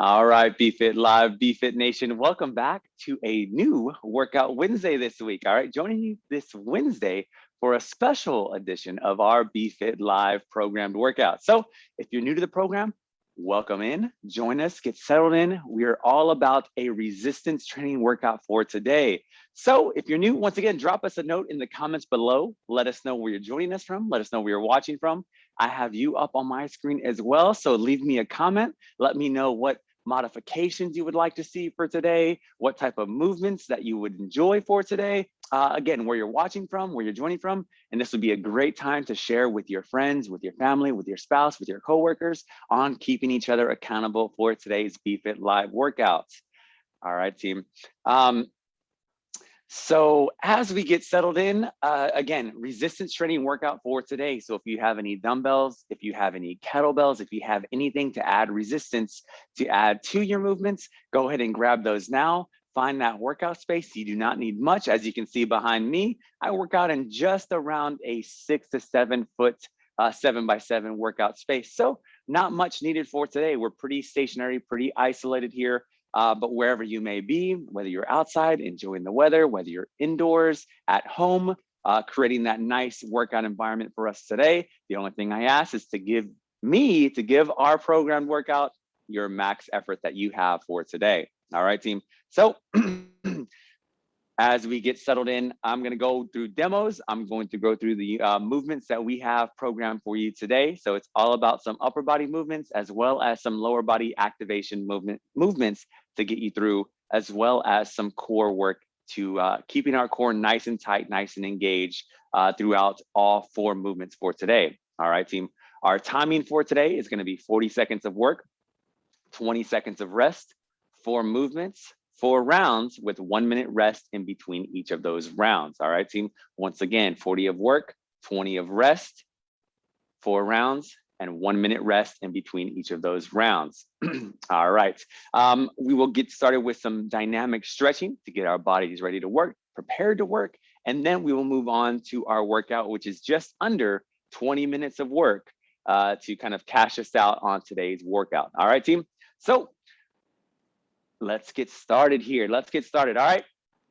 All right, BFit Live, BFit Nation, welcome back to a new Workout Wednesday this week. All right, joining you this Wednesday for a special edition of our BFit Live programmed workout. So if you're new to the program, welcome in, join us, get settled in. We are all about a resistance training workout for today. So if you're new, once again, drop us a note in the comments below. Let us know where you're joining us from. Let us know where you're watching from. I have you up on my screen as well. So leave me a comment. Let me know what modifications you would like to see for today, what type of movements that you would enjoy for today. Uh, again, where you're watching from, where you're joining from. And this would be a great time to share with your friends, with your family, with your spouse, with your coworkers on keeping each other accountable for today's BFit Live workouts. All right, team. Um, so as we get settled in, uh, again, resistance training workout for today. So if you have any dumbbells, if you have any kettlebells, if you have anything to add resistance to add to your movements, go ahead and grab those now. Find that workout space. You do not need much. As you can see behind me, I work out in just around a six to seven foot, uh, seven by seven workout space. So not much needed for today. We're pretty stationary, pretty isolated here. Uh, but wherever you may be, whether you're outside enjoying the weather, whether you're indoors, at home, uh, creating that nice workout environment for us today. The only thing I ask is to give me, to give our programmed workout your max effort that you have for today. All right, team. So as we get settled in, I'm going to go through demos. I'm going to go through the uh, movements that we have programmed for you today. So it's all about some upper body movements as well as some lower body activation movement movements to get you through, as well as some core work to uh, keeping our core nice and tight, nice and engaged uh, throughout all four movements for today. All right, team. Our timing for today is going to be 40 seconds of work, 20 seconds of rest, four movements, four rounds with one minute rest in between each of those rounds. All right, team. Once again, 40 of work, 20 of rest, four rounds, and one minute rest in between each of those rounds. All right, um, we will get started with some dynamic stretching to get our bodies ready to work, prepared to work, and then we will move on to our workout, which is just under 20 minutes of work uh, to kind of cash us out on today's workout. All right, team. So let's get started here. Let's get started. All right.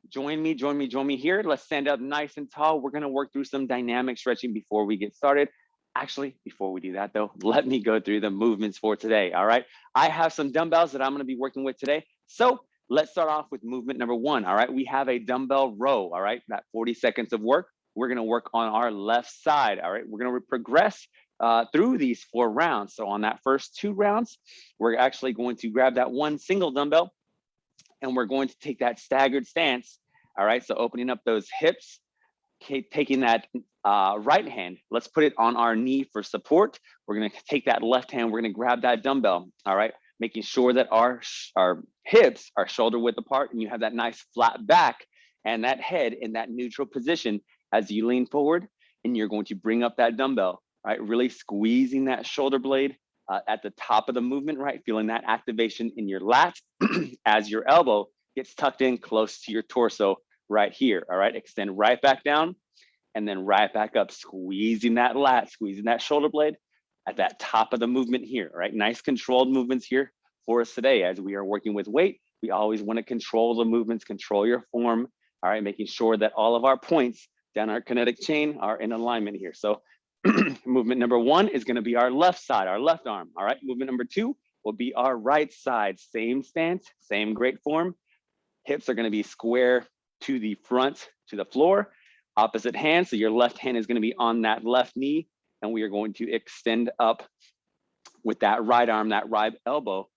Join me, join me, join me here. Let's stand up nice and tall. We're going to work through some dynamic stretching before we get started. Actually, before we do that though, let me go through the movements for today. All right. I have some dumbbells that I'm going to be working with today. So let's start off with movement number one. All right. We have a dumbbell row. All right. That 40 seconds of work. We're going to work on our left side. All right. We're going to progress uh, through these four rounds. So on that first two rounds, we're actually going to grab that one single dumbbell and we're going to take that staggered stance. All right, so opening up those hips, taking that uh, right hand, let's put it on our knee for support. We're gonna take that left hand, we're gonna grab that dumbbell, all right? Making sure that our, our hips are shoulder width apart and you have that nice flat back and that head in that neutral position as you lean forward and you're going to bring up that dumbbell, right? Really squeezing that shoulder blade uh, at the top of the movement, right? Feeling that activation in your lat as your elbow gets tucked in close to your torso right here, all right? Extend right back down and then right back up, squeezing that lat, squeezing that shoulder blade at that top of the movement here, right? Nice controlled movements here for us today as we are working with weight. We always wanna control the movements, control your form, all right? Making sure that all of our points down our kinetic chain are in alignment here. So movement number one is gonna be our left side, our left arm. All right, movement number two will be our right side. Same stance, same great form. Hips are gonna be square to the front, to the floor. Opposite hand, so your left hand is gonna be on that left knee, and we are going to extend up with that right arm, that right elbow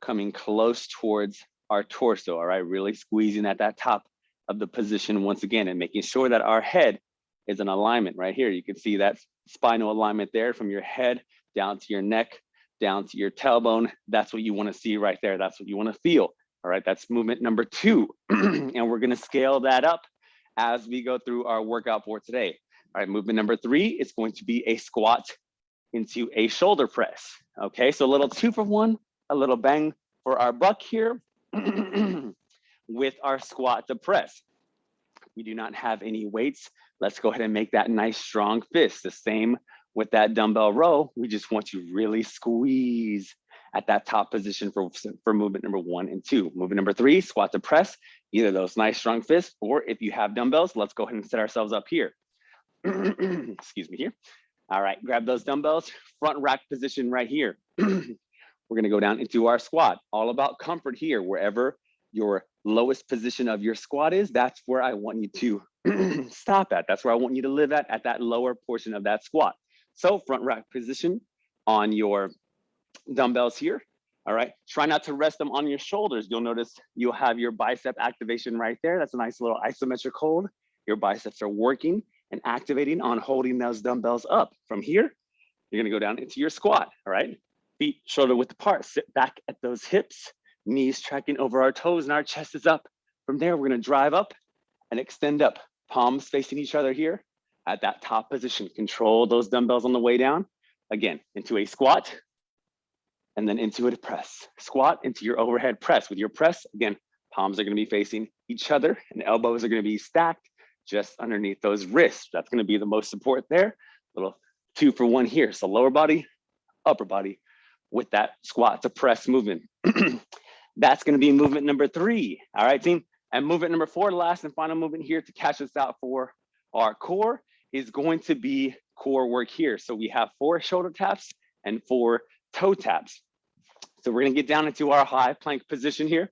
coming close towards our torso, all right? Really squeezing at that top of the position once again and making sure that our head is in alignment right here. You can see that spinal alignment there from your head down to your neck, down to your tailbone. That's what you wanna see right there. That's what you wanna feel. All right, that's movement number two. and we're gonna scale that up as we go through our workout for today. All right, movement number three is going to be a squat into a shoulder press. Okay, so a little two for one, a little bang for our buck here with our squat to press. We do not have any weights Let's go ahead and make that nice strong fist. The same with that dumbbell row. We just want you really squeeze at that top position for, for movement number one and two. Movement number three, squat to press, either those nice strong fists, or if you have dumbbells, let's go ahead and set ourselves up here. Excuse me here. All right, grab those dumbbells, front rack position right here. We're gonna go down into our squat. All about comfort here, wherever your lowest position of your squat is, that's where I want you to stop at. That's where I want you to live at, at that lower portion of that squat. So front rack position on your dumbbells here. All right, try not to rest them on your shoulders. You'll notice you'll have your bicep activation right there. That's a nice little isometric hold. Your biceps are working and activating on holding those dumbbells up. From here, you're gonna go down into your squat, all right? Feet shoulder width apart, sit back at those hips, knees tracking over our toes and our chest is up. From there, we're gonna drive up and extend up, palms facing each other here at that top position. Control those dumbbells on the way down. Again, into a squat and then into a press. Squat into your overhead press. With your press, again, palms are gonna be facing each other and elbows are gonna be stacked just underneath those wrists. That's gonna be the most support there. Little two for one here. So lower body, upper body with that squat to press movement. That's gonna be movement number three. All right, team. And movement number four, last and final movement here to catch us out for our core is going to be core work here. So we have four shoulder taps and four toe taps. So we're gonna get down into our high plank position here.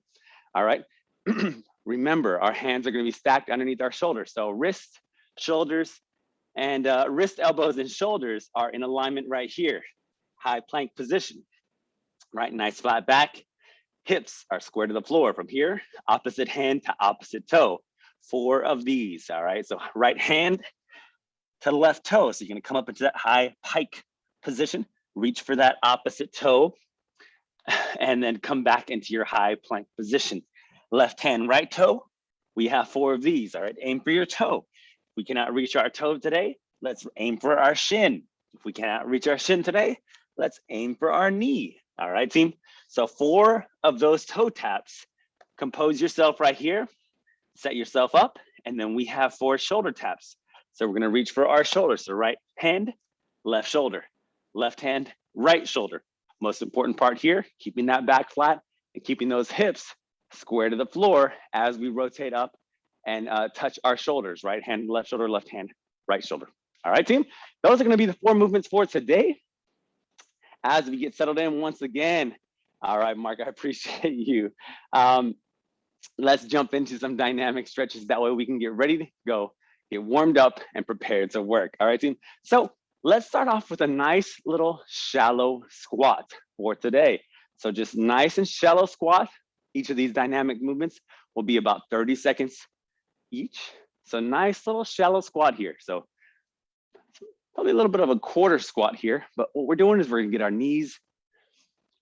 All right. Remember, our hands are gonna be stacked underneath our shoulders. So wrist, shoulders, and uh, wrist, elbows, and shoulders are in alignment right here. High plank position, right? Nice flat back. Hips are square to the floor from here, opposite hand to opposite toe. Four of these, all right? So right hand to the left toe. So you're gonna come up into that high pike position, reach for that opposite toe, and then come back into your high plank position. Left hand, right toe. We have four of these, all right? Aim for your toe. If we cannot reach our toe today, let's aim for our shin. If we cannot reach our shin today, let's aim for our knee. All right, team? So four of those toe taps. Compose yourself right here, set yourself up, and then we have four shoulder taps. So we're gonna reach for our shoulder. So right hand, left shoulder, left hand, right shoulder. Most important part here, keeping that back flat and keeping those hips square to the floor as we rotate up and uh, touch our shoulders, right hand, left shoulder, left hand, right shoulder. All right, team? Those are gonna be the four movements for today. As we get settled in once again, all right, Mark, I appreciate you. Um, let's jump into some dynamic stretches. That way we can get ready to go, get warmed up and prepared to work. All right, team? So let's start off with a nice little shallow squat for today. So just nice and shallow squat. Each of these dynamic movements will be about 30 seconds each. So nice little shallow squat here. So probably a little bit of a quarter squat here, but what we're doing is we're gonna get our knees,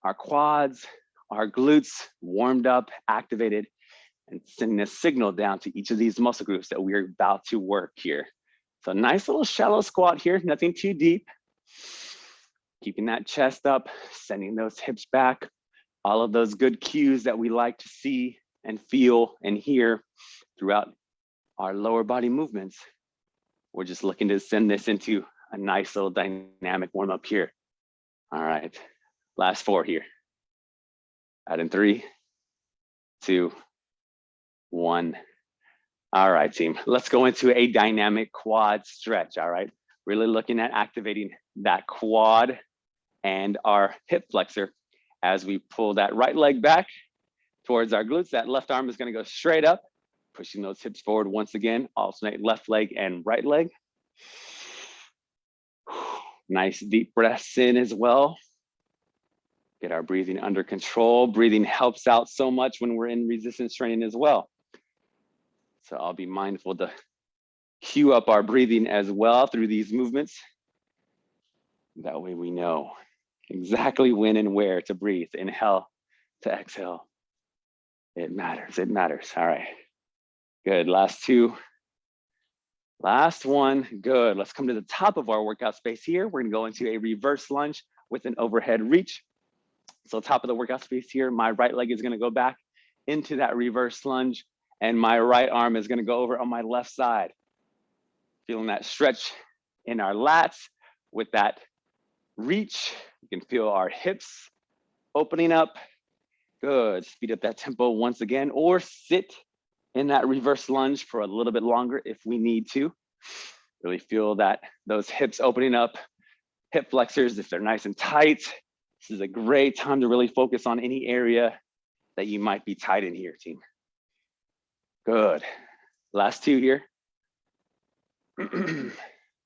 our quads, our glutes warmed up, activated, and sending a signal down to each of these muscle groups that we're about to work here. So nice little shallow squat here, nothing too deep. Keeping that chest up, sending those hips back, all of those good cues that we like to see and feel and hear throughout our lower body movements. We're just looking to send this into a nice little dynamic warm up here. All right, last four here. Add in three, two, one. All right, team, let's go into a dynamic quad stretch, all right? Really looking at activating that quad and our hip flexor as we pull that right leg back towards our glutes. That left arm is gonna go straight up, pushing those hips forward once again, alternate left leg and right leg. Nice deep breaths in as well. Get our breathing under control. Breathing helps out so much when we're in resistance training as well. So I'll be mindful to cue up our breathing as well through these movements. That way we know exactly when and where to breathe, inhale to exhale. It matters, it matters. All right, good, last two. Last one, good. Let's come to the top of our workout space here. We're gonna go into a reverse lunge with an overhead reach. So top of the workout space here, my right leg is gonna go back into that reverse lunge and my right arm is gonna go over on my left side. Feeling that stretch in our lats with that reach. You can feel our hips opening up. Good, speed up that tempo once again, or sit in that reverse lunge for a little bit longer if we need to. Really feel that those hips opening up, hip flexors, if they're nice and tight. This is a great time to really focus on any area that you might be tight in here, team. Good. Last two here.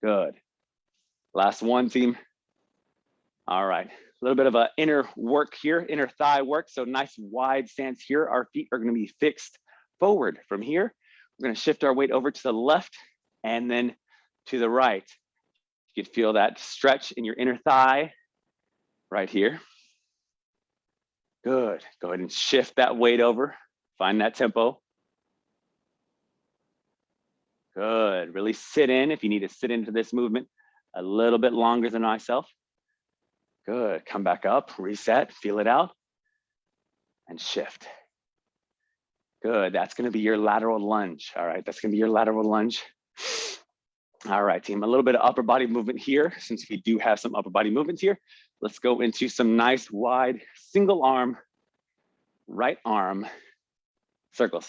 Good. Last one, team. All right, a little bit of a inner work here, inner thigh work. So nice wide stance here. Our feet are gonna be fixed forward. From here, we're gonna shift our weight over to the left and then to the right. You can feel that stretch in your inner thigh right here. Good, go ahead and shift that weight over. Find that tempo. Good, really sit in if you need to sit into this movement a little bit longer than myself. Good, come back up, reset, feel it out, and shift. Good, that's gonna be your lateral lunge. All right, that's gonna be your lateral lunge. All right, team, a little bit of upper body movement here, since we do have some upper body movements here. Let's go into some nice wide single arm, right arm circles.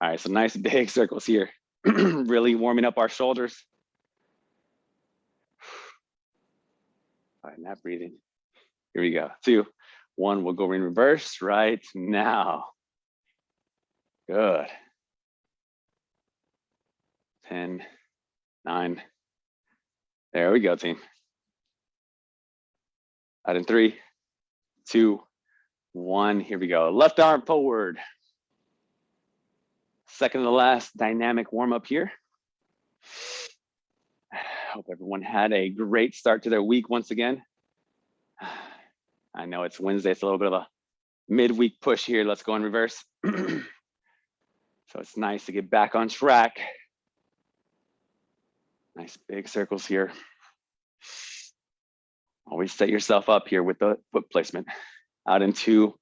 All right, so nice big circles here. really warming up our shoulders. All right, not breathing. Here we go. Two, one, we'll go in reverse right now. Good. 10, nine. There we go, team. Out in three, two, one. Here we go. Left arm forward. Second to last dynamic warm up here. Hope everyone had a great start to their week once again. I know it's Wednesday, it's a little bit of a midweek push here. Let's go in reverse. so it's nice to get back on track. Nice big circles here. Always set yourself up here with the foot placement. Out in two,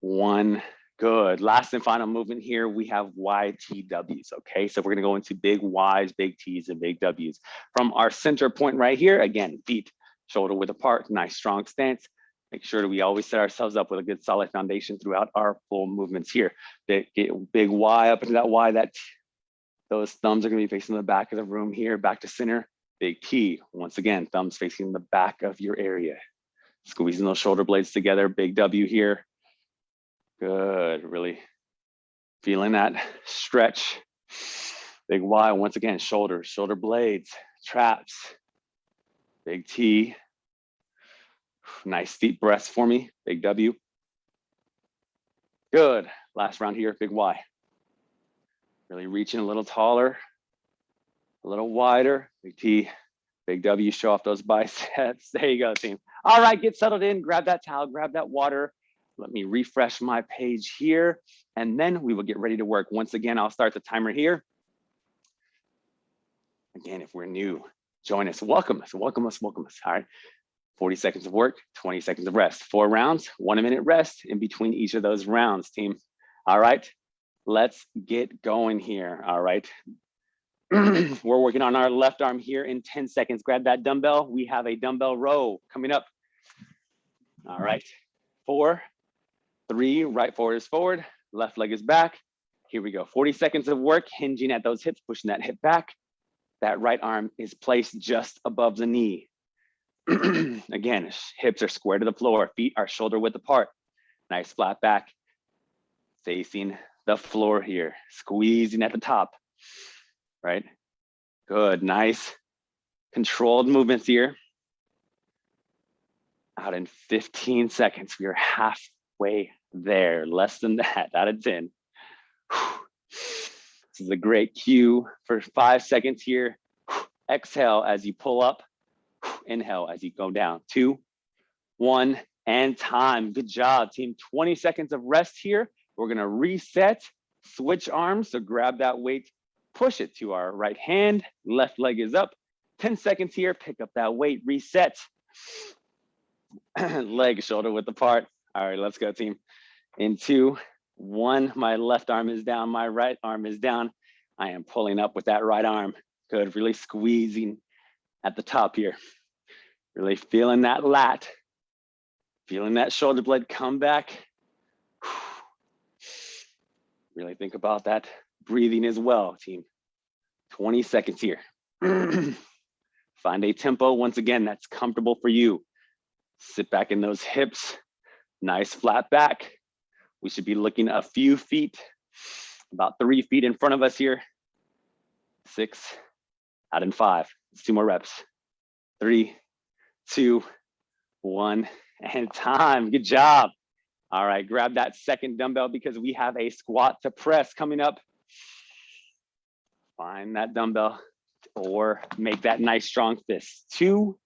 one, Good. Last and final movement here, we have YTWs. Okay, so we're going to go into big Ys, big Ts, and big Ws. From our center point right here, again, feet shoulder width apart, nice strong stance. Make sure that we always set ourselves up with a good solid foundation throughout our full movements here. Big, big Y up into that Y, that those thumbs are going to be facing the back of the room here, back to center. Big T, once again, thumbs facing the back of your area. Squeezing those shoulder blades together, big W here Good, really feeling that stretch. Big Y, once again, shoulders, shoulder blades, traps, big T. Nice deep breaths for me, big W. Good, last round here, big Y. Really reaching a little taller, a little wider, big T, big W, show off those biceps. There you go, team. All right, get settled in, grab that towel, grab that water, let me refresh my page here, and then we will get ready to work. Once again, I'll start the timer here. Again, if we're new, join us, welcome us, welcome us, welcome us, all right? 40 seconds of work, 20 seconds of rest. Four rounds, one minute rest in between each of those rounds, team. All right, let's get going here, all right? Mm-hmm. We're working on our left arm here in 10 seconds. Grab that dumbbell. We have a dumbbell row coming up. All right, four, Three, right forward is forward, left leg is back. Here we go, 40 seconds of work, hinging at those hips, pushing that hip back. That right arm is placed just above the knee. Again, hips are square to the floor, feet are shoulder width apart. Nice flat back, facing the floor here, squeezing at the top, right? Good, nice controlled movements here. Out in 15 seconds, we are halfway there, less than that, out of 10. This is a great cue for five seconds here. Exhale as you pull up, inhale as you go down. Two, one, and time. Good job, team. 20 seconds of rest here. We're gonna reset, switch arms. So grab that weight, push it to our right hand, left leg is up. 10 seconds here, pick up that weight, reset. leg shoulder width apart. All right, let's go team. In two, one, my left arm is down, my right arm is down. I am pulling up with that right arm. Good, really squeezing at the top here. Really feeling that lat. Feeling that shoulder blade come back. Really think about that breathing as well, team. 20 seconds here. Find a tempo, once again, that's comfortable for you. Sit back in those hips, nice flat back. We should be looking a few feet, about three feet in front of us here. Six, out in five, It's two more reps. Three, two, one, and time, good job. All right, grab that second dumbbell because we have a squat to press coming up. Find that dumbbell or make that nice strong fist. Two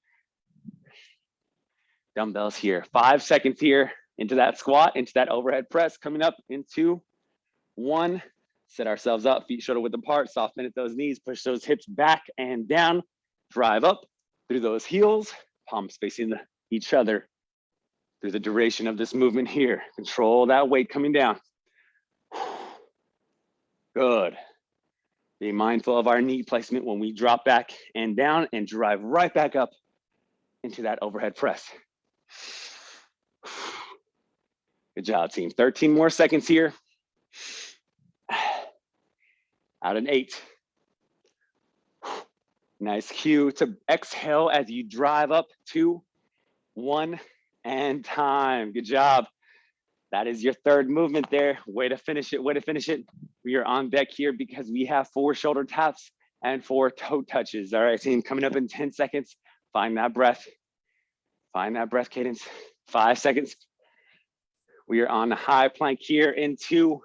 dumbbells here. Five seconds here into that squat, into that overhead press coming up into one. Set ourselves up, feet shoulder width apart, soft bend at those knees, push those hips back and down, drive up through those heels, palms facing each other through the duration of this movement here. Control that weight coming down. Good. Be mindful of our knee placement when we drop back and down and drive right back up into that overhead press. Good job, team. 13 more seconds here. Out in eight. Nice cue to exhale as you drive up two, one, and time. Good job. That is your third movement there. Way to finish it, way to finish it. We are on deck here because we have four shoulder taps and four toe touches. All right, team, coming up in 10 seconds. Find that breath. Find that breath cadence. Five seconds. We are on the high plank here in two,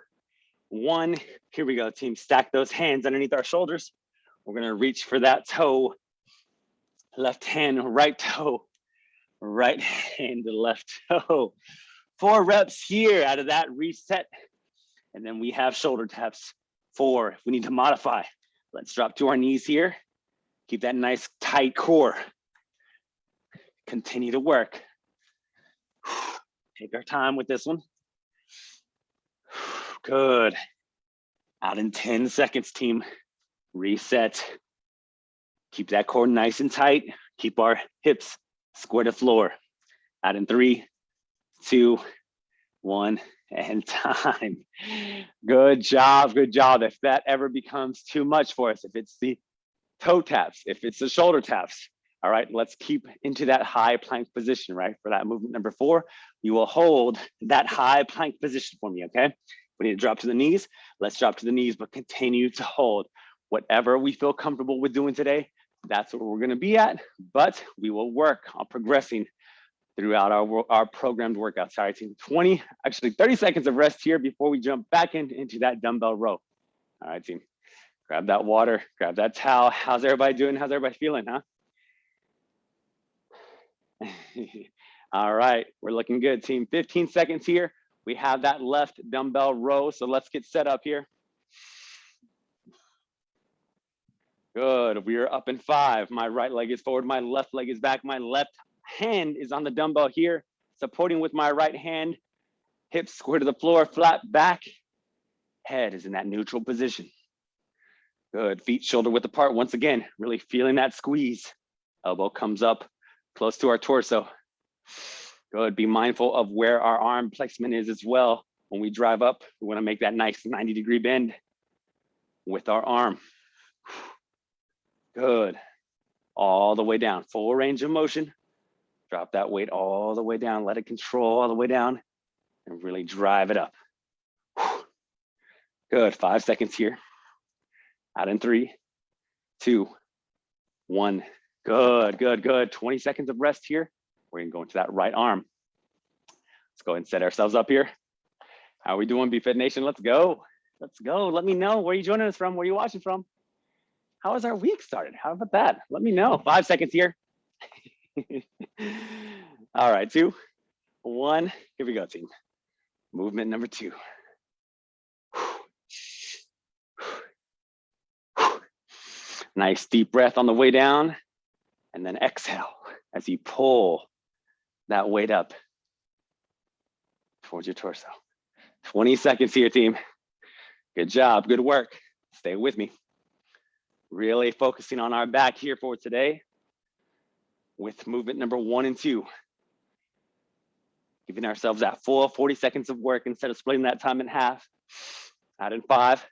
one. Here we go, team. Stack those hands underneath our shoulders. We're gonna reach for that toe. Left hand, right toe. Right hand, left toe. Four reps here out of that reset. And then we have shoulder taps. Four, if we need to modify. Let's drop to our knees here. Keep that nice tight core. Continue to work. Take our time with this one. Good. Out in 10 seconds, team. Reset. Keep that core nice and tight. Keep our hips square to floor. Out in three, two, one, and time. Good job, good job. If that ever becomes too much for us, if it's the toe taps, if it's the shoulder taps, all right, let's keep into that high plank position, right? For that movement number four, you will hold that high plank position for me, okay? We need to drop to the knees. Let's drop to the knees, but continue to hold. Whatever we feel comfortable with doing today, that's what we're gonna be at, but we will work on progressing throughout our, our programmed workout. Sorry, team, 20, actually 30 seconds of rest here before we jump back in, into that dumbbell row. All right, team, grab that water, grab that towel. How's everybody doing? How's everybody feeling, huh? All right, we're looking good, team. 15 seconds here. We have that left dumbbell row, so let's get set up here. Good, we are up in five. My right leg is forward, my left leg is back. My left hand is on the dumbbell here, supporting with my right hand. Hips square to the floor, flat back. Head is in that neutral position. Good, feet shoulder width apart. Once again, really feeling that squeeze. Elbow comes up, close to our torso. Good, be mindful of where our arm placement is as well. When we drive up, we wanna make that nice 90 degree bend with our arm. Good, all the way down, full range of motion. Drop that weight all the way down, let it control all the way down and really drive it up. Good, five seconds here. Out in three, two, one. Good, good, good. 20 seconds of rest here. We're gonna go into that right arm. Let's go and set ourselves up here. How are we doing, BFit Nation? Let's go. Let's go. Let me know where you're joining us from, where you watching from. How has our week started? How about that? Let me know. Five seconds here. All right, two, one. Here we go, team. Movement number two. Nice deep breath on the way down and then exhale as you pull that weight up towards your torso. 20 seconds here, team. Good job, good work. Stay with me. Really focusing on our back here for today with movement number one and two. Giving ourselves that full 40 seconds of work instead of splitting that time in half. Add in five,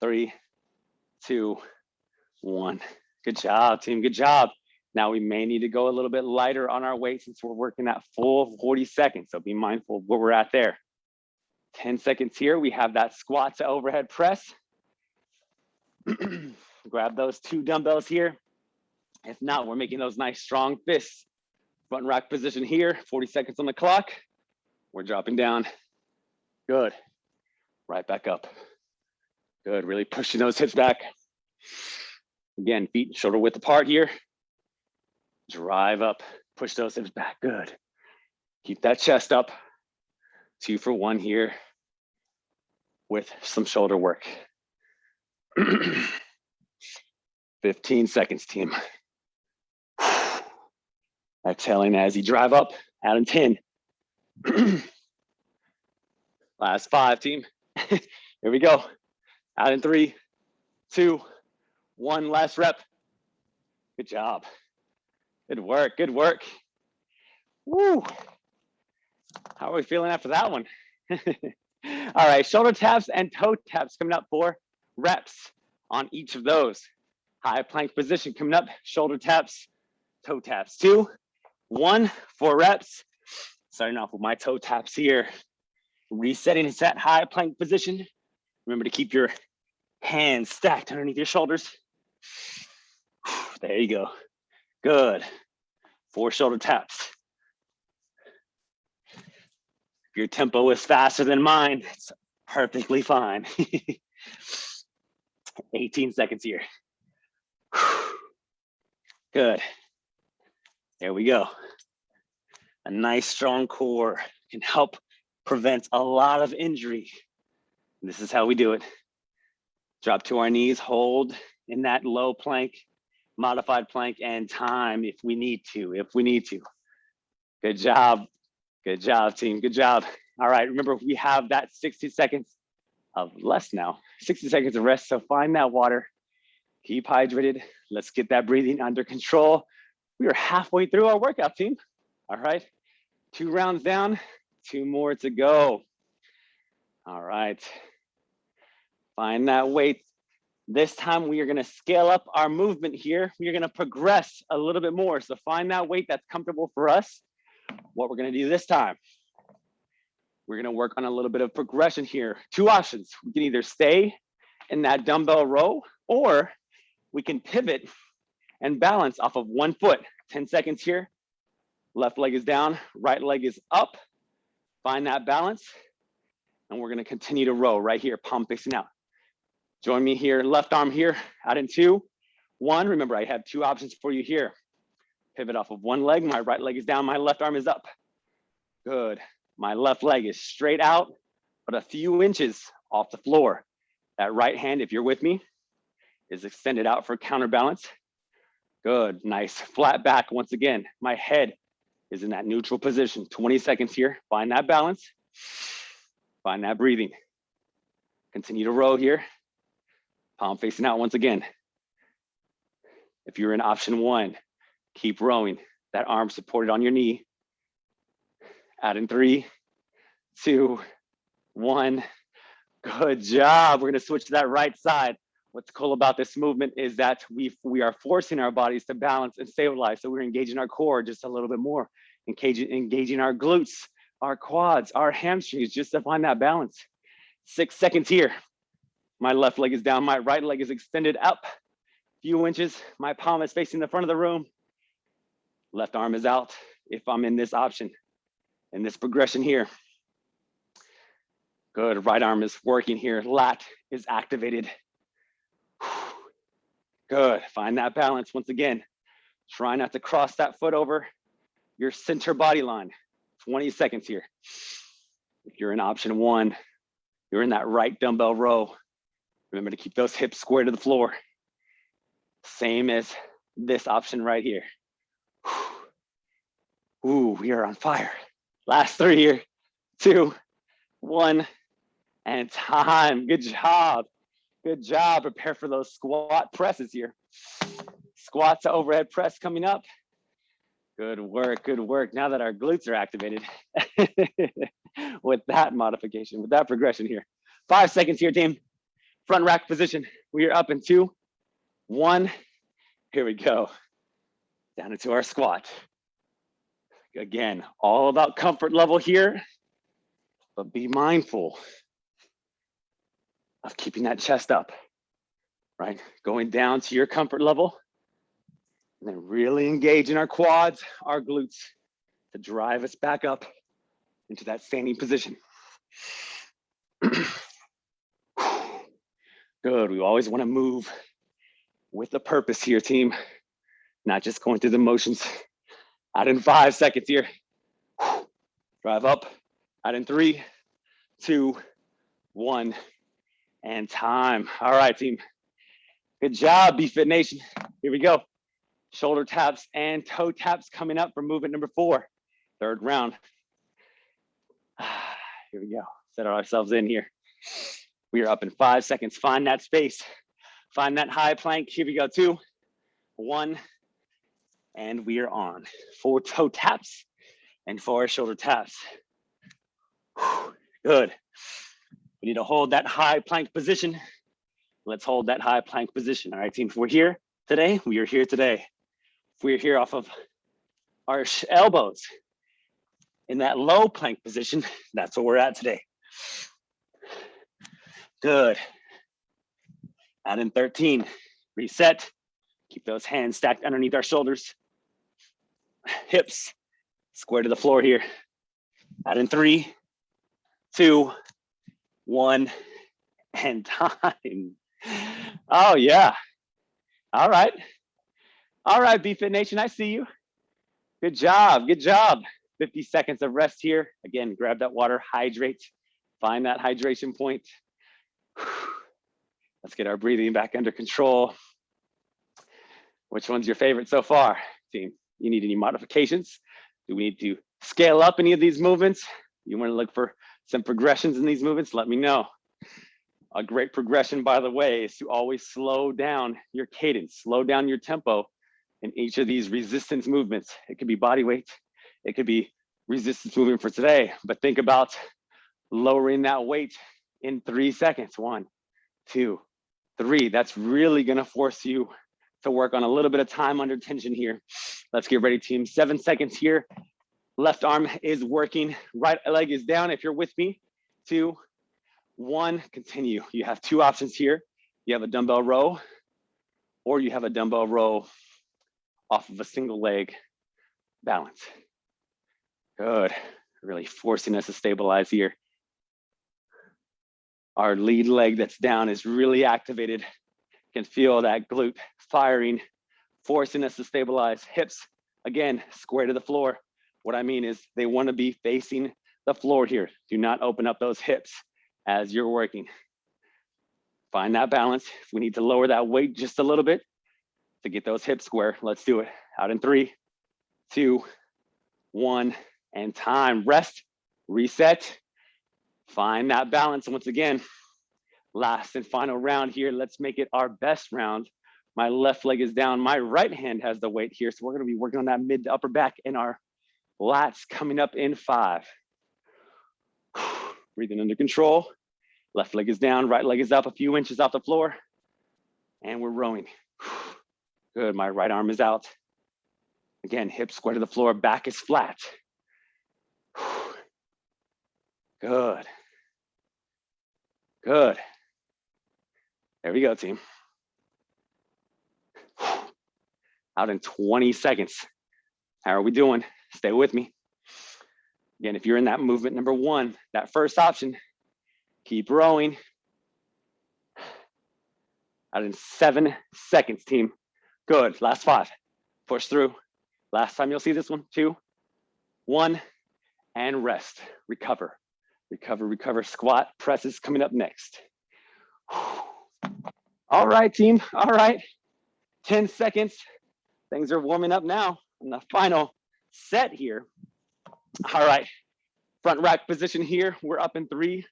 three, two, one. Good job, team. Good job. Now we may need to go a little bit lighter on our weight since we're working that full 40 seconds. So be mindful of where we're at there. 10 seconds here. We have that squat to overhead press. Grab those two dumbbells here. If not, we're making those nice strong fists. Front rack position here, 40 seconds on the clock. We're dropping down. Good. Right back up. Good, really pushing those hips back. Again, feet shoulder width apart here. Drive up, push those hips back, good. Keep that chest up. Two for one here with some shoulder work. 15 seconds, team. Exhaling as you drive up, out in 10. Last five, team. Here we go. Out in three, two, one last rep. Good job. Good work, good work. Woo. How are we feeling after that one? All right, shoulder taps and toe taps coming up for reps on each of those. High plank position coming up, shoulder taps, toe taps. Two, one, four reps. Starting off with my toe taps here. Resetting into that high plank position. Remember to keep your hands stacked underneath your shoulders. There you go. Good. Four shoulder taps. If your tempo is faster than mine, it's perfectly fine. 18 seconds here. Good. There we go. A nice strong core can help prevent a lot of injury. This is how we do it. Drop to our knees, hold in that low plank, modified plank and time if we need to, if we need to. Good job. Good job, team. Good job. All right, remember we have that 60 seconds of less now, 60 seconds of rest. So find that water, keep hydrated. Let's get that breathing under control. We are halfway through our workout team. All right, two rounds down, two more to go. All right, find that weight. This time we are gonna scale up our movement here. We are gonna progress a little bit more. So find that weight that's comfortable for us. What we're gonna do this time, we're gonna work on a little bit of progression here. Two options, we can either stay in that dumbbell row or we can pivot and balance off of one foot. 10 seconds here. Left leg is down, right leg is up. Find that balance. And we're gonna continue to row right here, palm facing out. Join me here, left arm here, out in two, one. Remember, I have two options for you here. Pivot off of one leg, my right leg is down, my left arm is up. Good, my left leg is straight out, but a few inches off the floor. That right hand, if you're with me, is extended out for counterbalance. Good, nice, flat back once again. My head is in that neutral position. 20 seconds here, find that balance, find that breathing. Continue to row here, palm facing out once again. If you're in option one, keep rowing. That arm supported on your knee. Add in three, two, one. Good job. We're gonna switch to that right side. What's cool about this movement is that we, we are forcing our bodies to balance and stabilize. So we're engaging our core just a little bit more, engaging, engaging our glutes, our quads, our hamstrings, just to find that balance. Six seconds here. My left leg is down, my right leg is extended up a few inches. My palm is facing the front of the room. Left arm is out if I'm in this option, in this progression here. Good, right arm is working here. Lat is activated. Good, find that balance once again. Try not to cross that foot over your center body line. 20 seconds here. If you're in option one, you're in that right dumbbell row. Remember to keep those hips square to the floor. Same as this option right here. Ooh, we are on fire. Last three here, two, one, and time. Good job. Good job. Prepare for those squat presses here. Squat to overhead press coming up. Good work, good work. Now that our glutes are activated with that modification, with that progression here. Five seconds here, team. Front rack position. We are up in two, one. Here we go. Down into our squat. Again, all about comfort level here, but be mindful of keeping that chest up, right? Going down to your comfort level and then really engage in our quads, our glutes to drive us back up into that standing position. Good, we always wanna move with a purpose here, team, not just going through the motions. Out in five seconds here. Drive up, out in three, two, one, and time. All right, team. Good job, BFit Nation. Here we go shoulder taps and toe taps coming up for movement number four, third round. Here we go, set ourselves in here. We are up in five seconds, find that space, find that high plank. Here we go, two, one, and we are on. Four toe taps and four shoulder taps. Good. Need to hold that high plank position. Let's hold that high plank position. All right, team, if we're here today. We are here today we're here off of our elbows in that low plank position, that's where we're at today. Good. Add in 13, reset. Keep those hands stacked underneath our shoulders. Hips square to the floor here. Add in three, two, one, and time. Oh yeah. All right. All right, BFit Nation, I see you. Good job, good job. 50 seconds of rest here. Again, grab that water, hydrate, find that hydration point. Let's get our breathing back under control. Which one's your favorite so far, team? You need any modifications? Do we need to scale up any of these movements? You wanna look for some progressions in these movements? Let me know. A great progression, by the way, is to always slow down your cadence, slow down your tempo in each of these resistance movements. It could be body weight, it could be resistance movement for today, but think about lowering that weight in three seconds. One, two, three. That's really gonna force you to work on a little bit of time under tension here. Let's get ready, team. Seven seconds here. Left arm is working, right leg is down if you're with me. Two, one, continue. You have two options here. You have a dumbbell row or you have a dumbbell row off of a single leg balance. Good, really forcing us to stabilize here. Our lead leg that's down is really activated. Can feel that glute firing, forcing us to stabilize. Hips, again, square to the floor. What I mean is they wanna be facing the floor here. Do not open up those hips as you're working. Find that balance. If we need to lower that weight just a little bit, to get those hips square. Let's do it. Out in three, two, one, and time. Rest, reset, find that balance. Once again, last and final round here. Let's make it our best round. My left leg is down. My right hand has the weight here. So we're gonna be working on that mid to upper back and our lats coming up in five. Breathing under control. Left leg is down, right leg is up a few inches off the floor. And we're rowing. Good, my right arm is out. Again, hips square to the floor, back is flat. Good. Good. There we go, team. Out in 20 seconds. How are we doing? Stay with me. Again, if you're in that movement number one, that first option, keep rowing. Out in seven seconds, team. Good, last five. Push through. Last time you'll see this one, two, one, and rest. Recover, recover, recover. Squat, presses coming up next. All right, team, all right. 10 seconds. Things are warming up now in the final set here. All right, front rack position here. We're up in three,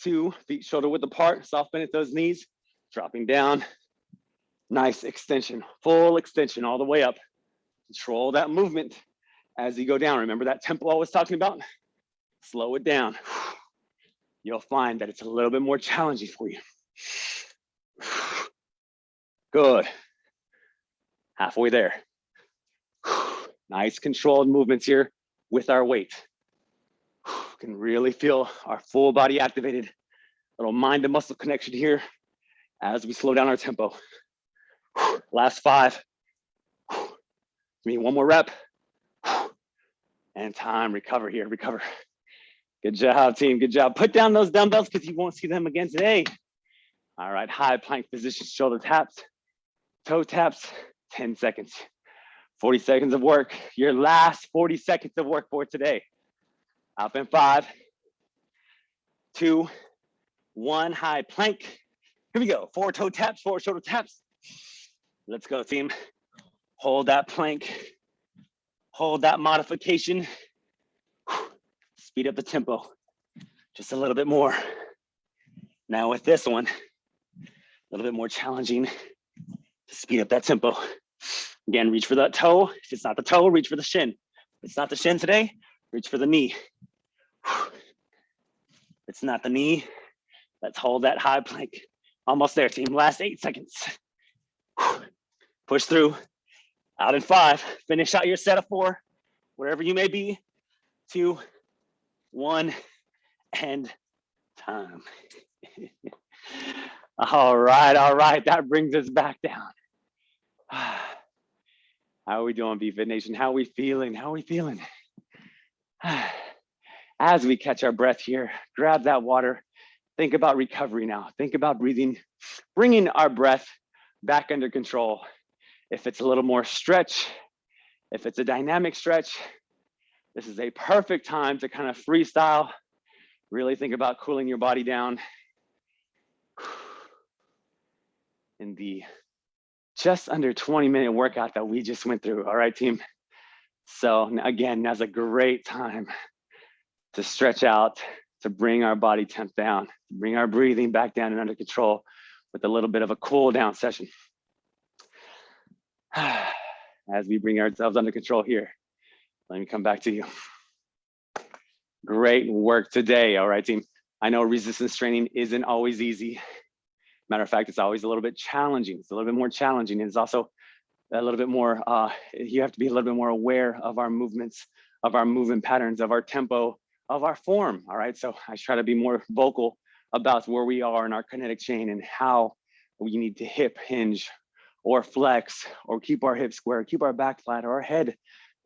two, feet shoulder width apart, soft bend at those knees, dropping down, Nice extension, full extension all the way up. Control that movement. as you go down, remember that tempo I was talking about? Slow it down. You'll find that it's a little bit more challenging for you. Good. Halfway there. Nice controlled movements here with our weight. Can really feel our full body activated. Little mind to muscle connection here as we slow down our tempo. Last five. Give Me, one more rep. And time, recover here, recover. Good job, team, good job. Put down those dumbbells because you won't see them again today. All right, high plank position, shoulder taps, toe taps, 10 seconds. 40 seconds of work, your last 40 seconds of work for today. Up in five, two, one, high plank. Here we go, four toe taps, four shoulder taps. Let's go team. Hold that plank, hold that modification. Speed up the tempo, just a little bit more. Now with this one, a little bit more challenging to speed up that tempo. Again, reach for that toe. If it's not the toe, reach for the shin. If it's not the shin today, reach for the knee. If it's not the knee, let's hold that high plank. Almost there, team. Last eight seconds. Push through. Out in five. Finish out your set of four, wherever you may be. Two, one, and time. all right, all right. That brings us back down. How are we doing, BeFit Nation? How are we feeling? How are we feeling? As we catch our breath here, grab that water. Think about recovery now. Think about breathing, bringing our breath back under control. If it's a little more stretch, if it's a dynamic stretch, this is a perfect time to kind of freestyle. Really think about cooling your body down in the just under 20 minute workout that we just went through. All right, team. So again, now's a great time to stretch out, to bring our body temp down, bring our breathing back down and under control with a little bit of a cool down session. As we bring ourselves under control here, let me come back to you. Great work today. All right, team. I know resistance training isn't always easy. Matter of fact, it's always a little bit challenging. It's a little bit more challenging. And It's also a little bit more, uh, you have to be a little bit more aware of our movements, of our movement patterns, of our tempo, of our form. All right. So I try to be more vocal about where we are in our kinetic chain and how we need to hip hinge or flex or keep our hips square, keep our back flat or our head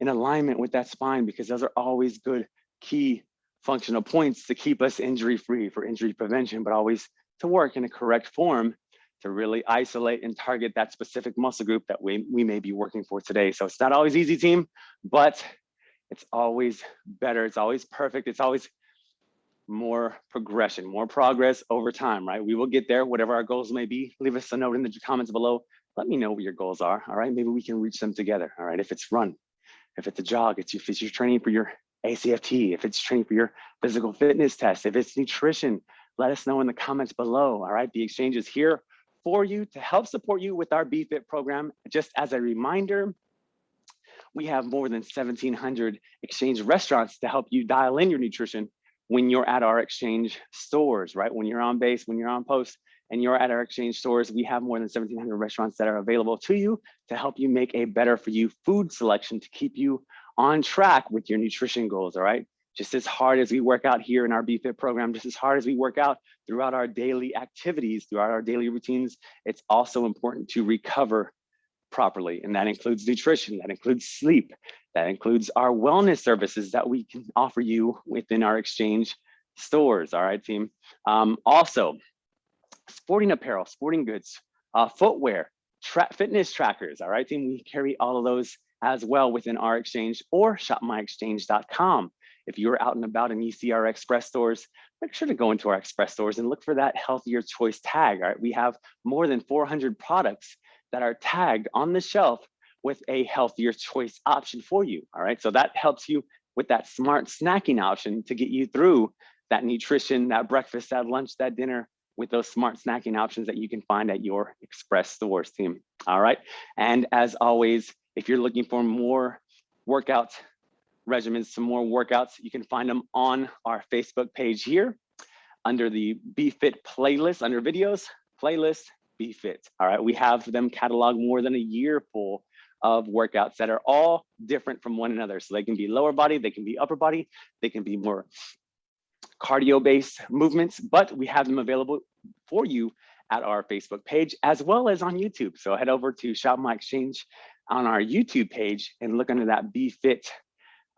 in alignment with that spine, because those are always good key functional points to keep us injury free for injury prevention, but always to work in a correct form to really isolate and target that specific muscle group that we, we may be working for today. So it's not always easy team, but it's always better. It's always perfect. It's always more progression, more progress over time, right? We will get there, whatever our goals may be. Leave us a note in the comments below. Let me know what your goals are, all right? Maybe we can reach them together, all right? If it's run, if it's a jog, it's if it's your training for your ACFT, if it's training for your physical fitness test, if it's nutrition, let us know in the comments below. All right, the exchange is here for you to help support you with our BeFit program. Just as a reminder, we have more than 1700 exchange restaurants to help you dial in your nutrition when you're at our exchange stores, right? When you're on base, when you're on post, and you're at our exchange stores, we have more than 1700 restaurants that are available to you to help you make a better for you food selection to keep you on track with your nutrition goals, all right? Just as hard as we work out here in our BeFit program, just as hard as we work out throughout our daily activities, throughout our daily routines, it's also important to recover properly. And that includes nutrition, that includes sleep, that includes our wellness services that we can offer you within our exchange stores. All right, team. Um, also, sporting apparel, sporting goods, uh, footwear, tra fitness trackers. All right, team. We carry all of those as well within our exchange or shopmyexchange.com. If you're out and about and you see our express stores, make sure to go into our express stores and look for that healthier choice tag. All right, we have more than 400 products that are tagged on the shelf with a healthier choice option for you. All right, so that helps you with that smart snacking option to get you through that nutrition, that breakfast, that lunch, that dinner with those smart snacking options that you can find at your express stores team. All right, and as always, if you're looking for more workouts regimens, some more workouts. You can find them on our Facebook page here under the BeFit playlist, under videos, playlist, BeFit. All right, we have them catalog more than a year full of workouts that are all different from one another. So they can be lower body, they can be upper body, they can be more cardio based movements, but we have them available for you at our Facebook page as well as on YouTube. So head over to Shop My Exchange on our YouTube page and look under that BeFit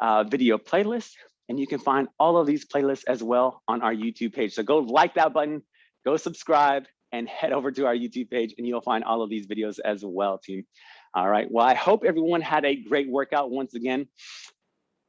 uh, video playlist. And you can find all of these playlists as well on our YouTube page. So go like that button, go subscribe, and head over to our YouTube page and you'll find all of these videos as well, team. All right, well, I hope everyone had a great workout once again.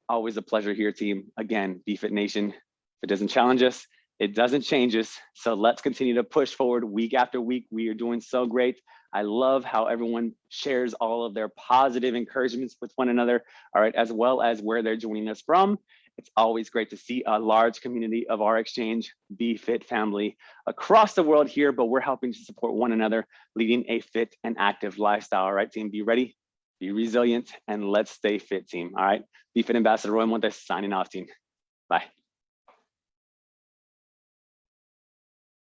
Always a pleasure here, team. Again, BeFit Nation, if it doesn't challenge us, it doesn't change us. So let's continue to push forward week after week. We are doing so great. I love how everyone shares all of their positive encouragements with one another, all right, as well as where they're joining us from. It's always great to see a large community of our exchange BeFit family across the world here, but we're helping to support one another, leading a fit and active lifestyle. All right, team, be ready, be resilient, and let's stay fit, team. All right, BeFit Ambassador Roy Montes signing off, team. Bye.